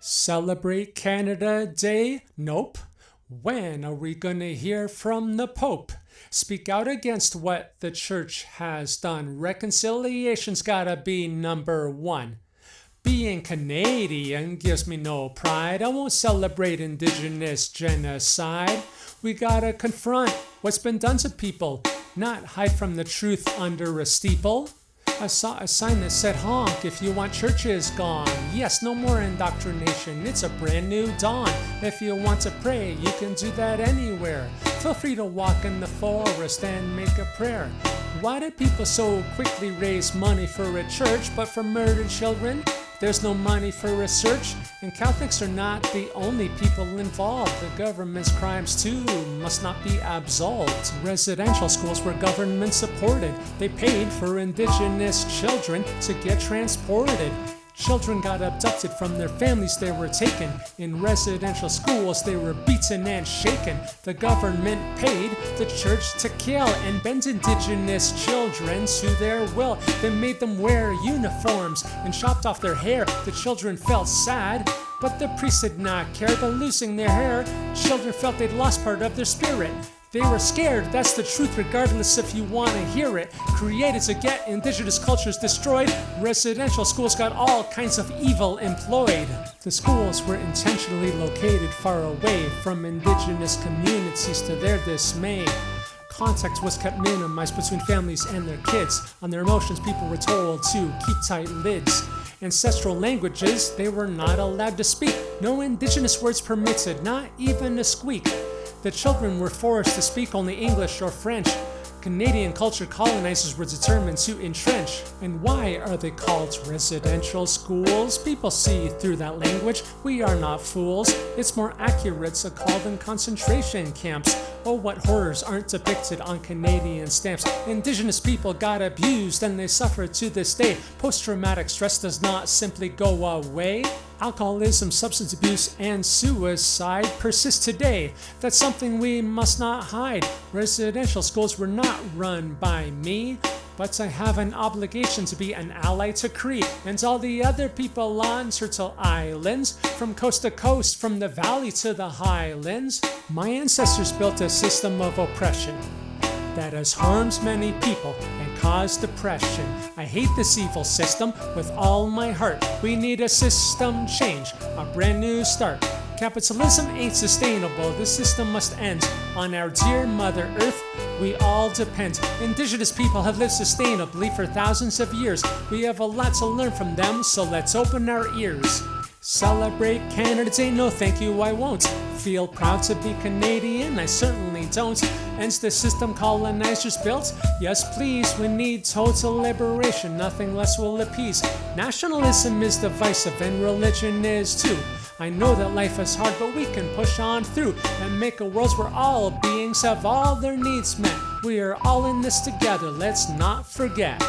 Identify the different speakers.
Speaker 1: Celebrate Canada Day? Nope. When are we going to hear from the Pope? Speak out against what the church has done. Reconciliation's gotta be number one. Being Canadian gives me no pride. I won't celebrate indigenous genocide. We gotta confront what's been done to people, not hide from the truth under a steeple. I saw a sign that said honk if you want churches gone. Yes, no more indoctrination. It's a brand new dawn. If you want to pray, you can do that anywhere. Feel free to walk in the forest and make a prayer. Why do people so quickly raise money for a church, but for murdered children? There's no money for research, and Catholics are not the only people involved. The government's crimes, too, must not be absolved. Residential schools were government supported. They paid for indigenous children to get transported. Children got abducted from their families, they were taken. In residential schools, they were beaten and shaken. The government paid the church to kill and bend indigenous children to their will. They made them wear uniforms and chopped off their hair. The children felt sad. But the priests did not care. By losing their hair, children felt they'd lost part of their spirit. They were scared, that's the truth, regardless if you want to hear it. Created to get indigenous cultures destroyed, residential schools got all kinds of evil employed. The schools were intentionally located far away from indigenous communities to their dismay. Contact was kept minimized between families and their kids. On their emotions, people were told to keep tight lids. Ancestral languages they were not allowed to speak. No indigenous words permitted, not even a squeak. The children were forced to speak only English or French. Canadian culture colonizers were determined to entrench. And why are they called residential schools? People see through that language. We are not fools. It's more accurate to call them concentration camps. Oh, what horrors aren't depicted on Canadian stamps. Indigenous people got abused and they suffer to this day. Post-traumatic stress does not simply go away. Alcoholism, substance abuse, and suicide persist today. That's something we must not hide. Residential schools were not run by me. But I have an obligation to be an ally to Cree and all the other people on Turtle Islands, from coast to coast, from the valley to the highlands. My ancestors built a system of oppression that has harmed many people and caused depression. I hate this evil system with all my heart. We need a system change, a brand new start. Capitalism ain't sustainable, this system must end. On our dear Mother Earth, we all depend. Indigenous people have lived sustainably for thousands of years. We have a lot to learn from them, so let's open our ears. Celebrate Canada Day? No, thank you, I won't. Feel proud to be Canadian? I certainly don't. Ends the system colonizers built? Yes, please, we need total liberation, nothing less will appease. Nationalism is divisive, and religion is too. I know that life is hard, but we can push on through and make a world where all beings have all their needs met. We are all in this together, let's not forget.